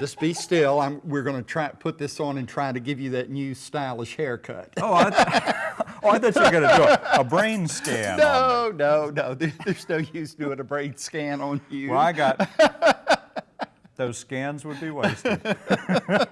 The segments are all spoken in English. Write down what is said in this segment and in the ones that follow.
Just be still. I'm, we're going to try put this on and try to give you that new stylish haircut. Oh, I, oh, I thought you were going to do a, a brain scan. No, no, no. There's no use doing a brain scan on you. Well, I got, those scans would be wasted.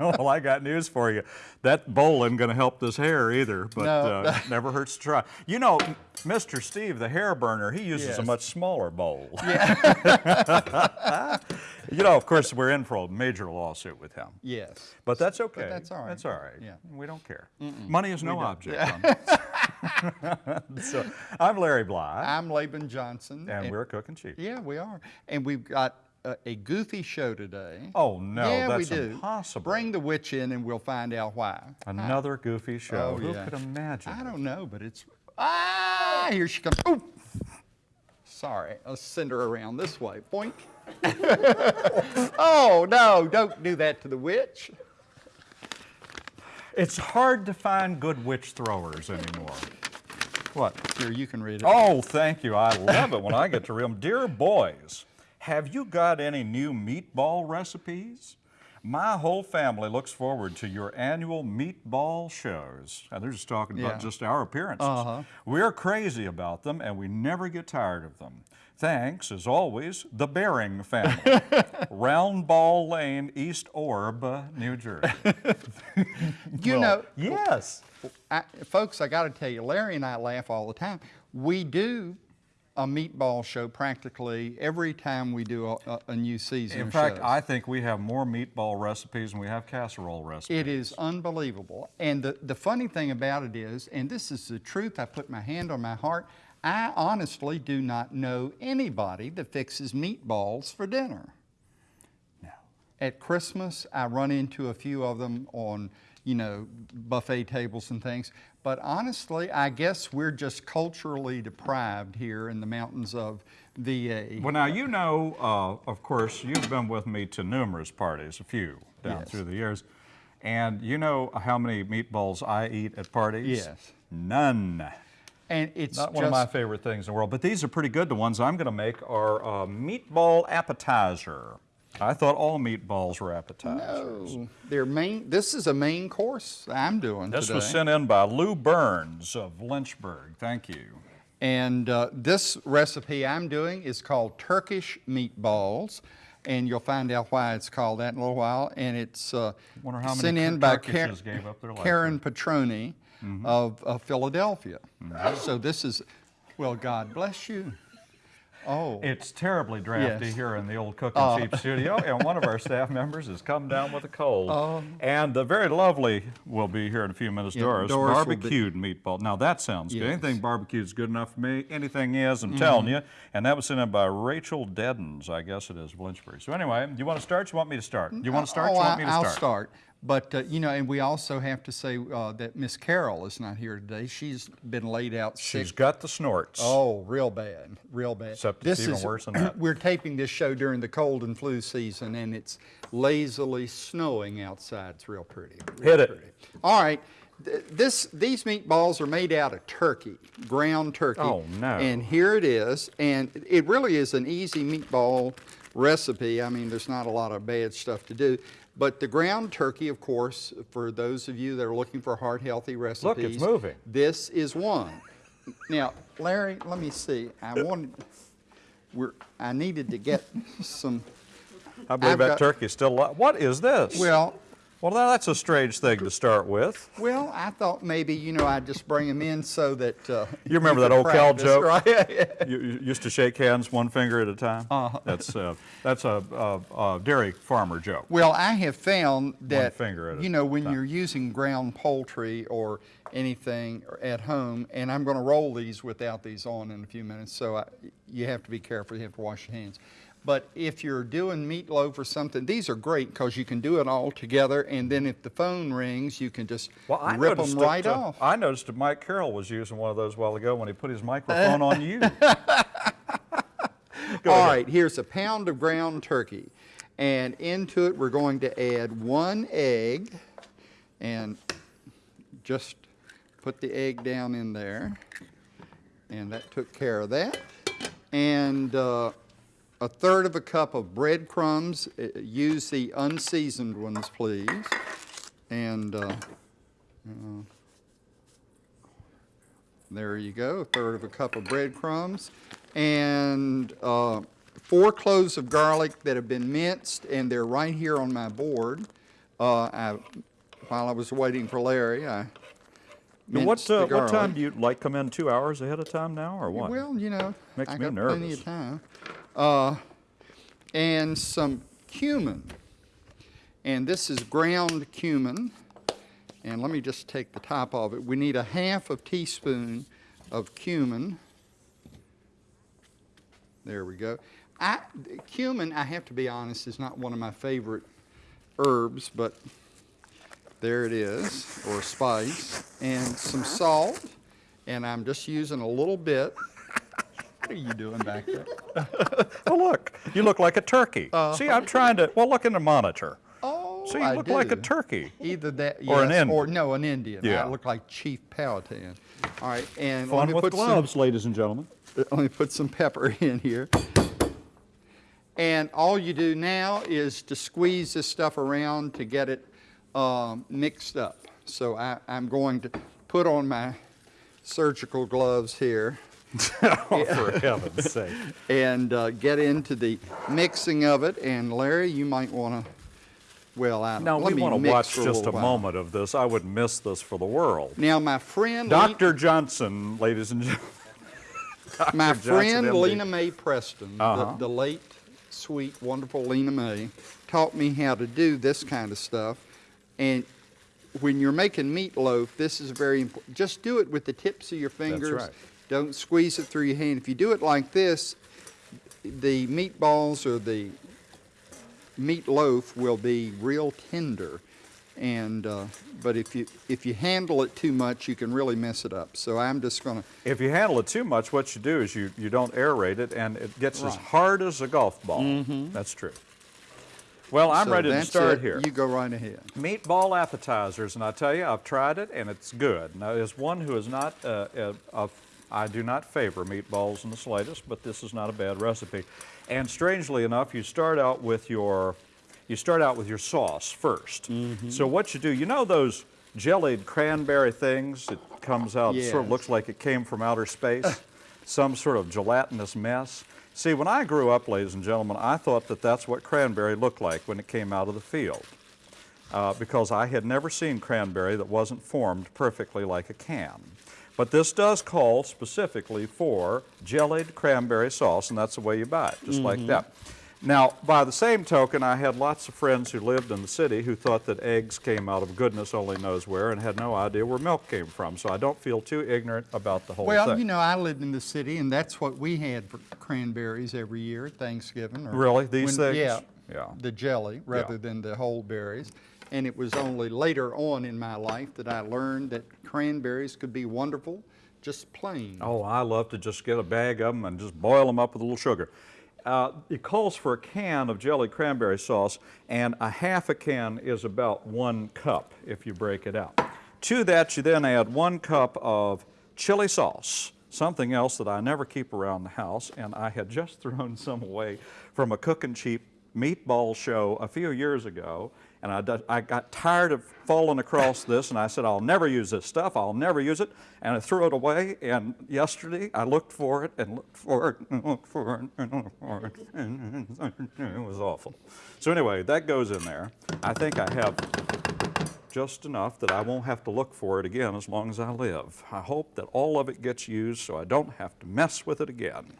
well, I got news for you. That bowl isn't going to help this hair either, but No. uh, never hurts to try. You know, Mr. Steve, the hair burner, he uses a much smaller bowl. Yeah. you know, of course, we're in for a major lawsuit with him. Yes. But that's okay. that's all right. That's all right. Yeah. We don't care. Money is no object. on so, I'm Larry Bly, I'm Laban Johnson. and we're cooking cheap. Yeah, we are. And we've got a, a goofy show today. Oh no, yeah, that's we do. impossible. Bring the witch in and we'll find out why. Another goofy show. Oh, Who yeah. could imagine? I don't know, but it's. Ah, here she comes. Ooh. Sorry, let's send her around this way. Boink. oh, no, don't do that to the witch. It's hard to find good witch throwers anymore. What? Here, you can read it. Oh, thank you. I love it when I get to read them. Dear boys, have you got any new meatball recipes? My whole family looks forward to your annual meatball shows. And they're just talking about Yeah. just our appearances. Uh-huh. We're crazy about them and we never get tired of them. Thanks, as always, the Bering family. Round Ball Lane, East Orb, New Jersey. you Well, know, Yes. I, folks, I got to tell you, Larry and I laugh all the time. We do a meatball show practically every time we do a, a, new season. In fact, shows. I think we have more meatball recipes than we have casserole recipes. It is unbelievable. And the, the funny thing about it is, and this is the truth, I put my hand on my heart, I honestly do not know anybody that fixes meatballs for dinner. No. At Christmas, I run into a few of them on, you know, buffet tables and things. But honestly, I guess we're just culturally deprived here in the mountains of VA. Well, now you know, uh, of course, you've been with me to numerous parties, a few down Yes. through the years, and you know how many meatballs I eat at parties? Yes. None. And it's Not one of my favorite things in the world, but these are pretty good. The ones I'm going to make are uh, meatball appetizer. I thought all meatballs were appetizers. oh, they're main, this is a main course I'm doing This today. was sent in by Lou Burns of Lynchburg. Thank you. And uh, this recipe I'm doing is called Turkish meatballs. And you'll find out why it's called that in a little while. And it's uh, sent in by Turkishes gave up their Karen Petroni Mm-hmm. of, of Philadelphia. So this is, well, God bless you. Oh, It's terribly drafty Yes. here in the old cook Cooking Cheap studio, and one of our staff members has come down with a cold. Oh. And the very lovely will be here in a few minutes, Yeah, Doris. Doris barbecued meatball. Now that sounds good. Yes. Mm-hmm. Anything barbecued is good enough for me. Anything is, I'm telling you. And that was sent in by Rachel Deddens, I guess it is, of Lynchburg. So anyway, do you want to start? You want me to start? Do you want to start? Oh, you want I- me to I'll start? But, uh, you know, and we also have to say uh, that Miss Carol is not here today. She's been laid out sick. She's got the snorts. Oh, real bad, real bad. Except it's even worse than that. We're taping this show during the cold and flu season, and it's lazily snowing outside. It's real pretty. real Hit it. pretty. All right. th- This, these meatballs are made out of turkey, ground turkey. Oh, no. And here it is, and it really is an easy meatball recipe. I mean, there's not a lot of bad stuff to do. But the ground turkey, of course, for those of you that are looking for heart healthy recipes, Look, it's moving. this is one. Now, Larry, let me see. I wanted, we're, I needed to get some, I believe I've that got- turkey's still alive. What is this? well, well, that's a strange thing to start with. well, I thought maybe, you know, I'd just bring them in so that. uh, You remember that old Cal joke? Right? You, you used to shake hands one finger at a time. Uh-huh. That's uh, that's a, a, a dairy farmer joke. Well, I have found that, you know, when time. you're using ground poultry or anything at home, and I'm going to roll these without these on in a few minutes, so I, you have to be careful. You have to wash your hands. But if you're doing meatloaf or something, these are great because you can do it all together, and then if the phone rings, you can just rip them right that, uh, off. I noticed that Mike Carroll was using one of those a while ago when he put his microphone on you. Go All right, here's a pound of ground turkey. And into it, we're going to add one egg and just put the egg down in there. And that took care of that. And uh, a third of a cup of breadcrumbs. Uh, Use the unseasoned ones, please. And uh, uh, there you go, a third of a cup of breadcrumbs. And uh, four cloves of garlic that have been minced, and they're right here on my board. Uh, I, while I was waiting for Larry, I what, uh, what time do you, like, come in two hours ahead of time now, or what? Well, you know, Makes I me got plenty nervous. of time. Uh, and some cumin. And this is ground cumin. And let me just take the top of it. We need a half of teaspoon of cumin. There we go. I, cumin, I have to be honest, is not one of my favorite herbs, but there it is, or spice, and some salt, and I'm just using a little bit. What are you doing back there? Oh, look, you look like a turkey. See, I'm trying to, well, look in the monitor. Oh, See, you I look like a turkey. Either that, Or an yes, or no, an Indian. Yeah. I look like Chief Powhatan. All right, and let me with put gloves, ladies and gentlemen. Let me put some pepper in here. And all you do now is to squeeze this stuff around to get it um, mixed up. So I, I'm going to put on my surgical gloves here Oh, for heaven's sake. and uh, get into the mixing of it. And Larry, you might want to, well, I Now, let we want to watch just a moment of this. I would miss this for the world. Now, my friend, Dr. Johnson, ladies and gentlemen. my Johnson, friend MD. Lena Mae Preston, Uh-huh. the, the late, sweet, wonderful Lena Mae, taught me how to do this kind of stuff. And when you're making meatloaf, this is very important. Just do it with the tips of your fingers. That's right. Don't squeeze it through your hand. If you do it like this, the meatballs or the meatloaf will be real tender. And uh, but if you if you handle it too much, you can really mess it up. So I'm just going to If you handle it too much, what you do is you, you don't aerate it and it gets as Right. Mm-hmm. hard as a golf ball. That's true. Well, I'm so ready to start it. here. You go right ahead. Meatball appetizers, and I tell you, I've tried it and it's good. Now, as one who is not, uh, uh, of, I do not favor meatballs in the slightest, but this is not a bad recipe. And strangely enough, you start out with your, you start out with your sauce 1st So what you do, you know those jellied cranberry things? It comes out, it sort of looks like it came from outer space, some sort of gelatinous mess. See, when I grew up, ladies and gentlemen, I thought that that's what cranberry looked like when it came out of the field uh, because I had never seen cranberry that wasn't formed perfectly like a can. But this does call specifically for jellied cranberry sauce, and that's the way you buy it, just like mm-hmm. that. Now, by the same token, I had lots of friends who lived in the city who thought that eggs came out of goodness only knows where and had no idea where milk came from. So I don't feel too ignorant about the whole Well, thing. Well, you know, I lived in the city, and that's what we had for cranberries every year at Thanksgiving. or Really? These when- things? Yeah. Yeah. The jelly rather than the whole berries. And it was only later on in my life that I learned that cranberries could be wonderful, just plain. Oh, I love to just get a bag of them and just boil them up with a little sugar. Uh, it calls for a can of jelly cranberry sauce, and a half a can is about one cup if you break it out. To that, you then add one cup of chili sauce, something else that I never keep around the house, and I had just thrown some away from a cooking cheap meatball show a few years ago, and I, I got tired of falling across this, and I said, I'll never use this stuff, I'll never use it, and I threw it away, and yesterday I looked for it, and looked for it, and looked for it, and looked for it, and it was awful. So anyway, that goes in there. I think I have just enough that I won't have to look for it again as long as I live. I hope that all of it gets used so I don't have to mess with it again.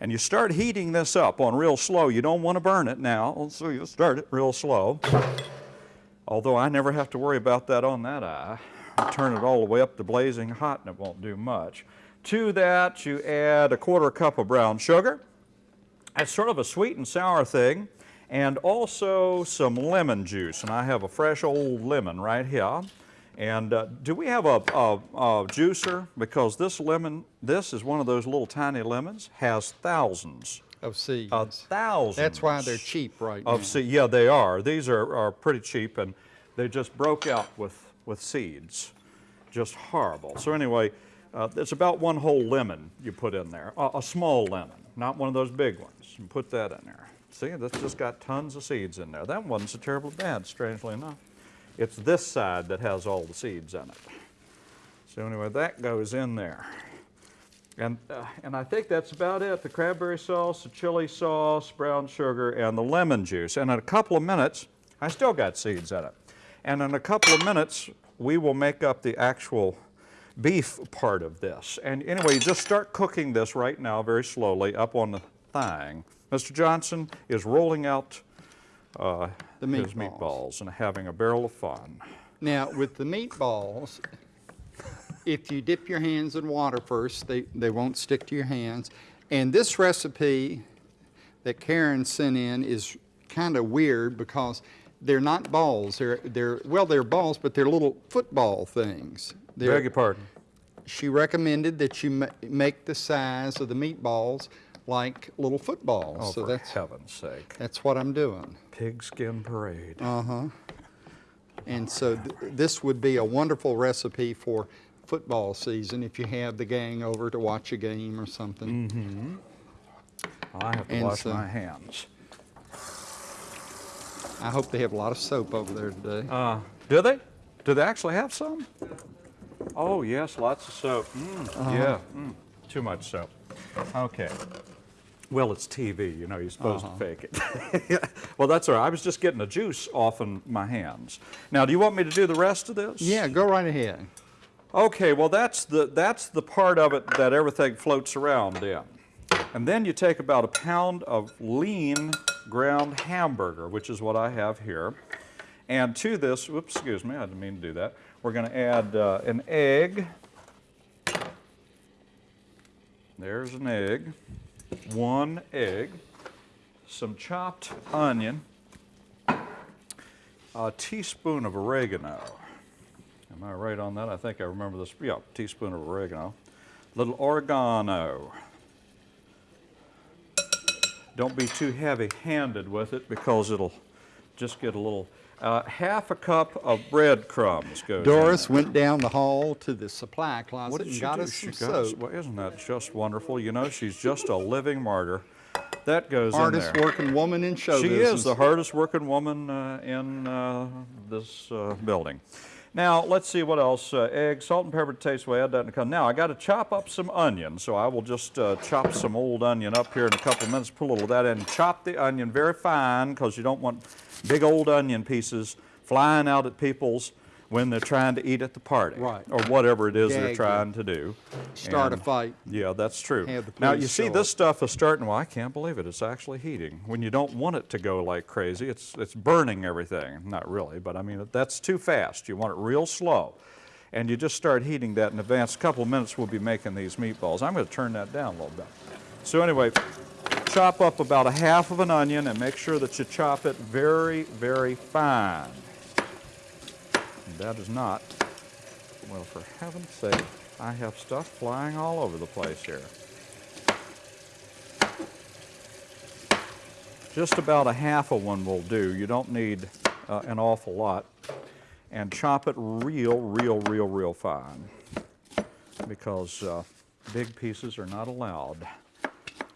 And you start heating this up on real slow. You don't want to burn it now, so you start it real slow. Although I never have to worry about that on that eye. I turn it all the way up to blazing hot and it won't do much. To that, you add a quarter cup of brown sugar. It's sort of a sweet and sour thing, and also some lemon juice. And I have a fresh old lemon right here. And uh, do we have a, a, a juicer? Because this lemon, this is one of those little tiny lemons, has thousands, Of seeds. uh, thousands. That's why they're cheap right now. Of seed, yeah, they are. These are, are pretty cheap, and they just broke out with with seeds, just horrible. So anyway, Uh, it's about one whole lemon you put in there, a, a small lemon, not one of those big ones. And put that in there. See, that's just got tons of seeds in there. That so terribly bad, strangely enough. It's this side that has all the seeds in it. So anyway, that goes in there. And, uh, and I think that's about it. The cranberry sauce, the chili sauce, brown sugar, and the lemon juice. And in a couple of minutes, I still got seeds in it. And in a couple of minutes, we will make up the actual beef part of this. And anyway, just start cooking this right now very slowly up on the thing. Mr. Johnson is rolling out uh, The his meatballs. meatballs and having a barrel of fun. Now, with the meatballs, if you dip your hands in water first, they, they won't stick to your hands. And this recipe that Karen sent in is kind of weird because they're not balls. They're, they're, well, they're balls, but they're little football things. They're- Beg your pardon. she recommended that you ma- make the size of the meatballs like little footballs. Oh, so for that's, heaven's sake. that's what I'm doing. Pigskin parade. Uh-huh. And so th- this would be a wonderful recipe for football season if you have the gang over to watch a game or something. Mm -hmm. I have to and wash so- my hands. I hope they have a lot of soap over there today. Uh, do they? Do they actually have some? Oh, yes, lots of soap. Mm, Yeah, mm, too much soap. Okay. Well, it's TV, you know, you're supposed to fake it. well, that's all right. I was just getting the juice off in my hands. Now, do you want me to do the rest of this? yeah, go right ahead. Okay, well, that's the, that's the part of it that everything floats around in. And then you take about a pound of lean ground hamburger, which is what I have here. And to this, whoops, excuse me, I didn't mean to do that. We're going to add uh, an egg. There's an egg, one egg, some chopped onion, a teaspoon of oregano. Am I right on that? I think I remember this. Yeah, teaspoon of oregano. Little oregano. Don't be too heavy-handed with it because it'll just get a little. Uh, half a cup of breadcrumbs goes. in Doris there. went down the hall to the supply closet and she got do? us She some got us- well, isn't that just wonderful? You know, she's just a living martyr. That goes Hardest in there. working woman in show She business. is the hardest working woman uh, in uh, this uh, building. Now, let's see what else. Uh, egg, salt and pepper to taste. We'll that a couple. Now, I got to chop up some onion, so I will just uh, chop some old onion up here in a couple of minutes, put a little of that in. Chop the onion very fine because you don't want big old onion pieces flying out at people's when they're trying to eat at the party. Right. Or whatever it is they're Gag trying to do. Start a fight. yeah, that's true. Now, you see, this stuff is starting, well, I can't believe it, it's actually heating. When you don't want it to go like crazy, it's, it's burning everything. Not really, but I mean, that's too fast. You want it real slow. And you just start heating that in advance. A couple of minutes, we'll be making these meatballs. I'm going to turn that down a little bit. So anyway, chop up about a half of an onion and make sure that you chop it very, very fine. That is not well, for heaven's sake, I have stuff flying all over the place here. Just about a half of one will do. You don't need uh, an awful lot. And chop it real, real, real, real fine because uh, big pieces are not allowed.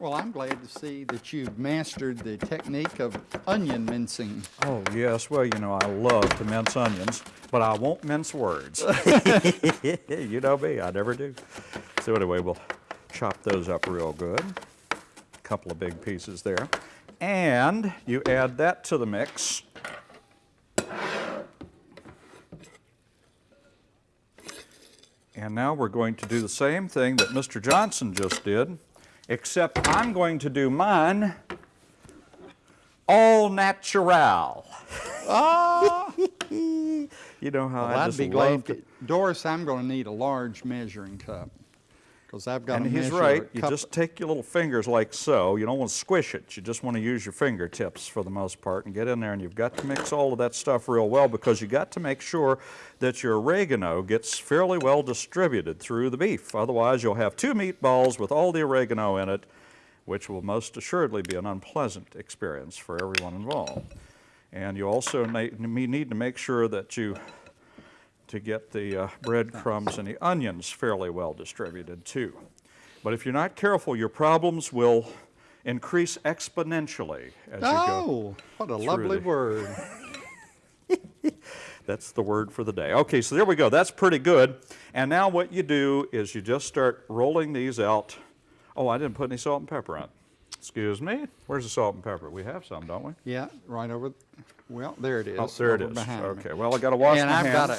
Well, I'm glad to see that you've mastered the technique of onion mincing. Oh, yes. Well, you know, I love to mince onions, but I won't mince words. you know me, I never do. So, anyway, we'll chop those up real good. A couple of big pieces there. And you add that to the mix. And now we're going to do the same thing that Mr. Johnson just did, except I'm going to do mine all natural. Ah! You know how Well, I I'd just be love glad. To, Doris, I'm going to need a large measuring cup because I've got And he's right. You just take your little fingers like so. You don't want to squish it. You just want to use your fingertips for the most part and get in there. And you've got to mix all of that stuff real well because you got to make sure that your oregano gets fairly well distributed through the beef. Otherwise, you'll have two meatballs with all the oregano in it, which will most assuredly be an unpleasant experience for everyone involved. And you also need to make sure that you to get the uh, breadcrumbs and the onions fairly well distributed too. But if you're not careful, your problems will increase exponentially as you go. Oh, what a lovely the- word. That's the word for the day. Okay, so there we go. That's pretty good. And now what you do is you just start rolling these out. Oh, I didn't put any salt and pepper on. Excuse me. Where's the salt and pepper? We have some, don't we? Yeah, right over, well, there it is. Oh, there it is. behind me. Okay, well, I got to wash And my I've got a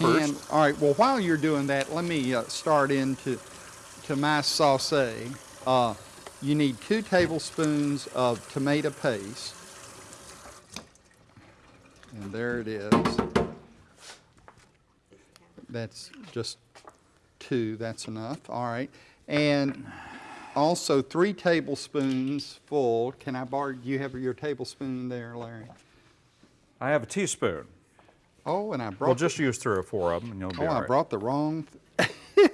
hands. can, all right, well, while you're doing that, let me uh, start into to my sauce. Uh, you need two tablespoons of tomato paste. And there it is. That's just two, that's enough, all right. And also three tablespoons full, can I borrow, do you have your tablespoon there, Larry? I have a teaspoon. Oh, and I brought. Well, the- just use three or four of them and you'll be Oh, all I brought the wrong. th-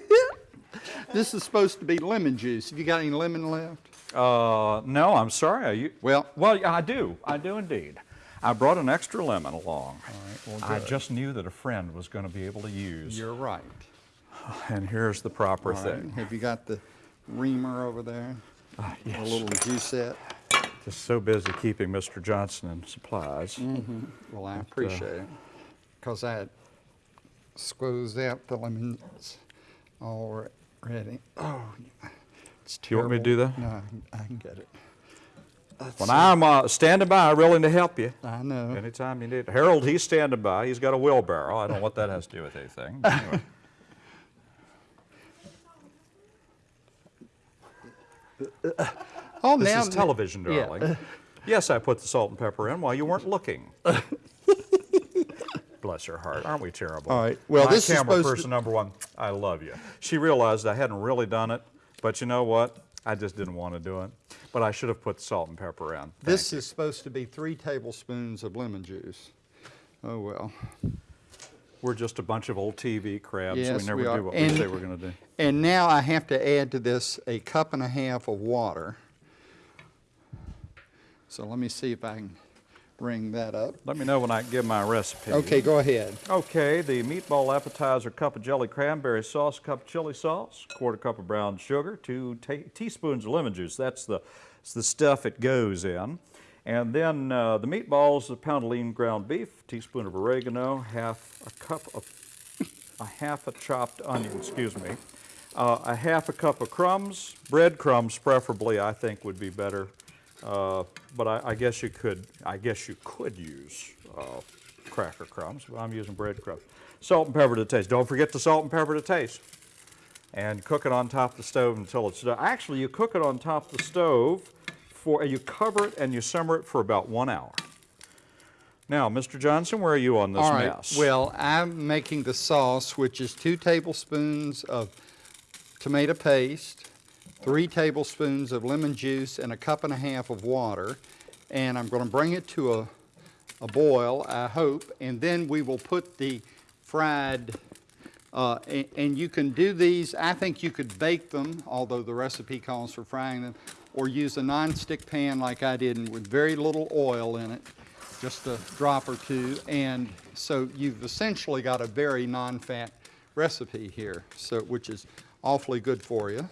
this is supposed to be lemon juice. Have you got any lemon left? Uh, no, I'm sorry. I, u- Well- well, I do. I do indeed. I brought an extra lemon along. All right, well, I just knew that a friend was going to be able to use. You're right. And here's the proper right. thing. Have you got the reamer over there? Ah, A little juicette? Just so busy keeping Mr. Johnson in supplies. Well, uh, I appreciate it. Because I had squeezed out the lemons already. Oh, it's You want me to do that? No, I can- get it. Let's When see. I'm uh, standing by, willing to help you. I know. Anytime you need. Harold, he's standing by. He's got a wheelbarrow. I don't know what that has to do with anything. anyway. Oh, This now is television, yeah. darling. Yes, I put the salt and pepper in while you weren't looking. Bless her heart. Aren't we terrible? All right. Well, My this is camera supposed to- person number one, I love you. She realized I hadn't really done it, but you know what? I just didn't want to do it. But I should have put salt and pepper in. Thank This is supposed to be three tablespoons of lemon juice. Oh, well. We're just a bunch of old TV crabs. Yes, we never we do what And- we say we're going to do. And now I have to add to this a cup and a half of water. So let me see if I can ring that up. Let me know when I give my recipe. Okay, go ahead. Okay, the meatball appetizer, cup of jelly cranberry sauce, cup of chili sauce, quarter cup of brown sugar, two teaspoons of lemon juice. That's the, it's the stuff it goes in. And then uh, the meatballs, a pound of lean ground beef, teaspoon of oregano, half a cup of, a half a chopped onion, excuse me, uh, a half a cup of crumbs, breadcrumbs preferably, I think would be better. Uh, but I, I guess you could, I guess you could use uh, cracker crumbs, but I'm using bread crumbs. Salt and pepper to taste. Don't forget the salt and pepper to taste. And cook it on top of the stove until it's done. Actually, you cook it on top of the stove for, you cover it and you simmer it for about one hour. Now, Mr. Johnson, where are you on this All right. mess? Well, I'm making the sauce, which is two tablespoons of tomato paste, three tablespoons of lemon juice, and a cup and a half of water. And I'm going to bring it to a, a boil, I hope, and then we will put the fried, uh, and, and you can do these, I think you could bake them, although the recipe calls for frying them, or use a nonstick pan like I did and with very little oil in it, just a drop or two. And so you've essentially got a very non-fat recipe here, so, which is awfully good for you.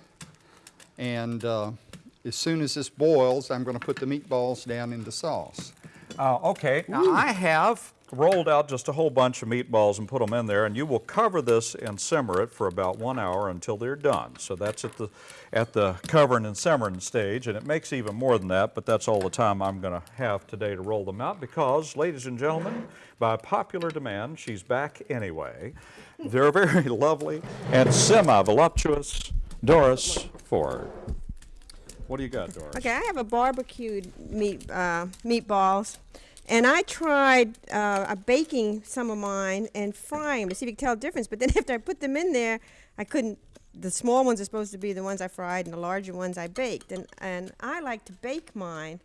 And uh, as soon as this boils, I'm going to put the meatballs down in the sauce. Uh, okay, now I have rolled out just a whole bunch of meatballs and put them in there, and you will cover this and simmer it for about one hour until they're done. So that's at the at the covering and simmering stage, and it makes even more than that, but that's all the time I'm going to have today to roll them out because, ladies and gentlemen, by popular demand, she's back anyway. They're very lovely and semi-voluptuous Doris Ford. What do you got, Doris? Okay, I have a barbecued meat uh, meatballs, and I tried uh, baking some of mine and frying them to see if you could tell the difference. But then after I put them in there, I couldn't. The small ones are supposed to be the ones I fried, and the larger ones I baked. And and I like to bake mine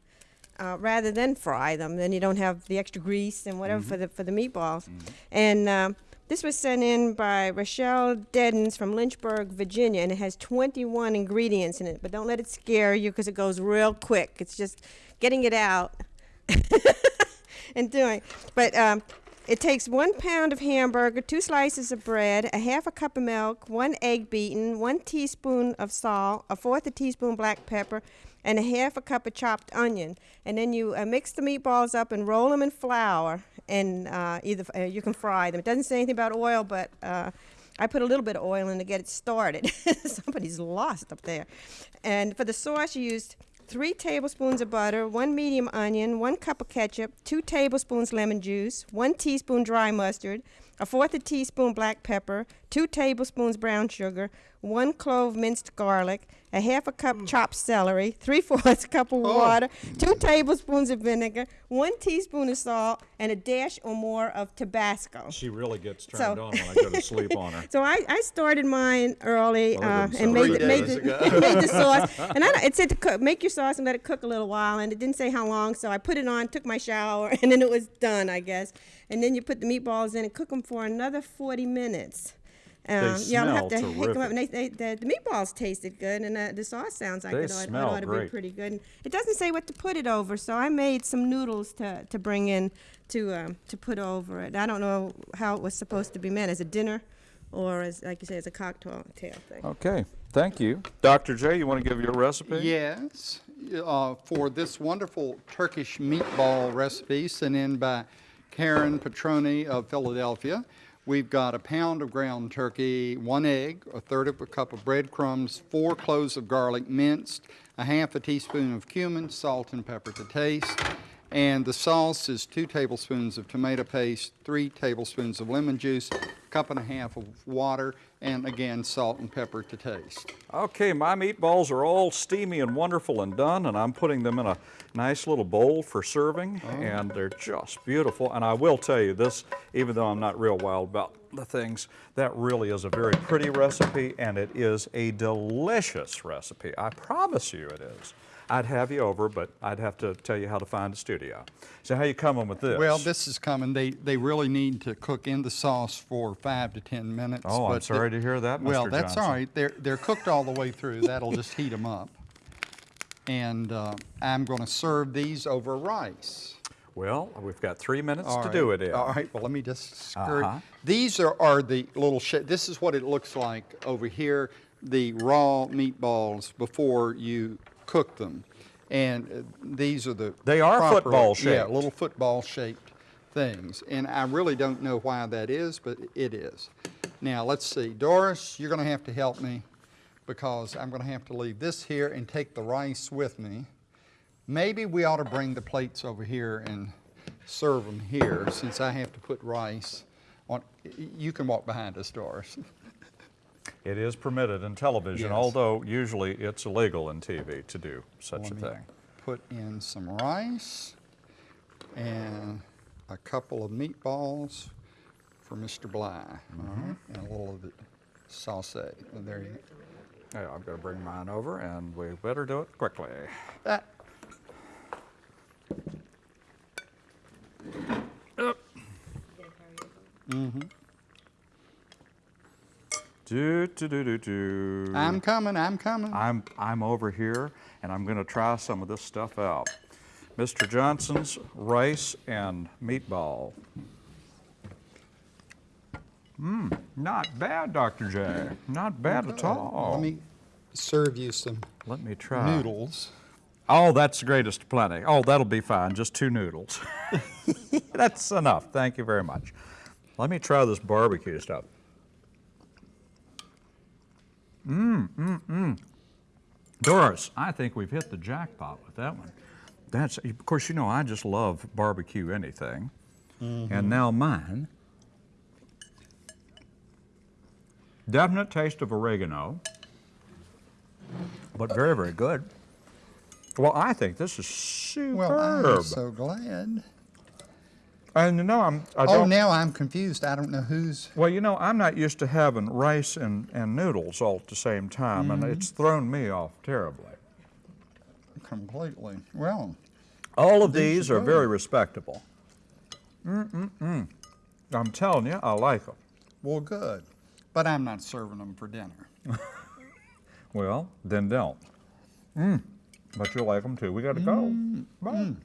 uh, rather than fry them. Then you don't have the extra grease and whatever for the for the meatballs. And um, this was sent in by Rochelle Deddens from Lynchburg, Virginia, and it has 21 ingredients in it. But don't let it scare you because it goes real quick. It's just getting it out and doing. But um, it takes one pound of hamburger, two slices of bread, a half a cup of milk, one egg beaten, one teaspoon of salt, a fourth a teaspoon black pepper, and a half a cup of chopped onion. And then you uh, mix the meatballs up and roll them in flour, and uh, either uh, you can fry them. It doesn't say anything about oil, but uh, I put a little bit of oil in to get it started. Somebody's lost up there. And for the sauce, you used three tablespoons of butter, one medium onion, one cup of ketchup, two tablespoons lemon juice, one teaspoon dry mustard, a fourth a teaspoon black pepper, two tablespoons brown sugar, one clove minced garlic, a half a cup chopped celery, three fourths cup of water, two tablespoons of vinegar, one teaspoon of salt, and a dash or more of Tabasco. She really gets turned So- on when I go to sleep on her. So I, I started mine early uh, and made, the, made, the, made the sauce. And I, it said to cook, make your sauce and let it cook a little while, and it didn't say how long. So I put it on, took my shower, and then it was done, I guess. And then you put the meatballs in and cook them for another 40 minutes. Um, y'all smell have to hick 'em them up. And they, they, the, the meatballs tasted good, and uh, the sauce sounds like They it ought, it ought to be pretty good. And it doesn't say what to put it over, so I made some noodles to, to bring in to um, to put over it. I don't know how it was supposed to be meant as a dinner, or as like you say, as a cocktail thing. Okay, thank you. Dr. J, you want to give your recipe? Yes, uh, for this wonderful Turkish meatball recipe sent in by Karen Petroni of Philadelphia. We've got a pound of ground turkey, one egg, a third of a cup of breadcrumbs, four cloves of garlic minced, a half a teaspoon of cumin, salt and pepper to taste. And the sauce is two tablespoons of tomato paste, three tablespoons of lemon juice, a cup and a half of water, and again, salt and pepper to taste. Okay, my meatballs are all steamy and wonderful and done, and I'm putting them in a nice little bowl for serving, oh. and they're just beautiful. And I will tell you this, even though I'm not real wild about the things, that really is a very pretty recipe, and it is a delicious recipe. I promise you it is. I'd have you over, but I'd have to tell you how to find a studio. So how you coming with this? Well, this is coming. They, they really need to cook in the sauce for five to 10 minutes. Oh, I'm sorry to hear that, Well, Mr. that's all Johnson. right. They're, they're cooked all the way through. That'll just heat them up. And uh, I'm going to serve these over rice. Well, we've got three minutes All to right. do it in. All right, well, let me just skirt. Uh-huh. These are, are the little, this is what it looks like over here, the raw meatballs before you cook them. And uh, these are the. They are proper- football Yeah, shaped. little football shaped things. And I really don't know why that is, but it is. Now, let's see. Doris, you're going to have to help me because I'm going to have to leave this here and take the rice with me. Maybe we ought to bring the plates over here and serve them here since I have to put rice on. You can walk behind us, Doris. It is permitted in television, Yes. although usually it's illegal in TV to do such a Let me thing. Put in some rice and a couple of meatballs for Mr. Bly. Mm-hmm. And a little of the sauce. There you Yeah, I'm going to bring mine over, and we better do it quickly. That, Do do do do. I'm coming, I'm coming. I'm I'm over here, and I'm going to try some of this stuff out. Mr. Johnson's rice and meatball. Mmm, not bad, Dr. J. Not bad at all. Let me serve you some Let me try. noodles. Oh, that's the greatest plenty. Oh, that'll be fine. Just two noodles. that's enough. Thank you very much. Let me try this barbecue stuff. Mmm, mmm, mmm. Doris, I think we've hit the jackpot with that one. That's, of course, you know I just love barbecue anything. Mm-hmm. And now mine. Definite taste of oregano, but very, very good. Well, I think this is superb. Well, I'm so glad. And you know, I'm. I Oh, don't, now I'm confused. I don't know who's. Well, you know, I'm not used to having rice and, and noodles all at the same time, and mm-hmm. it's thrown me off terribly. Completely. Well, All of These these are good. very respectable. Mm-mm-mm. I'm telling you, I like them. well, good. But I'm not serving them for dinner. Well, then don't. Mm. But you'll like them too. We got to go. Mm-hmm. Bye. Mm.